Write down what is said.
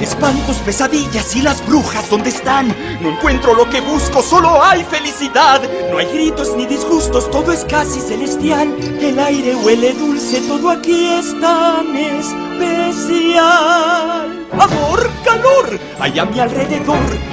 Espantos, pesadillas y las brujas, ¿dónde están? No encuentro lo que busco, solo hay felicidad. No hay gritos ni disgustos, todo es casi celestial. El aire huele dulce, todo aquí es tan especial. Amor, calor, hay a mi alrededor.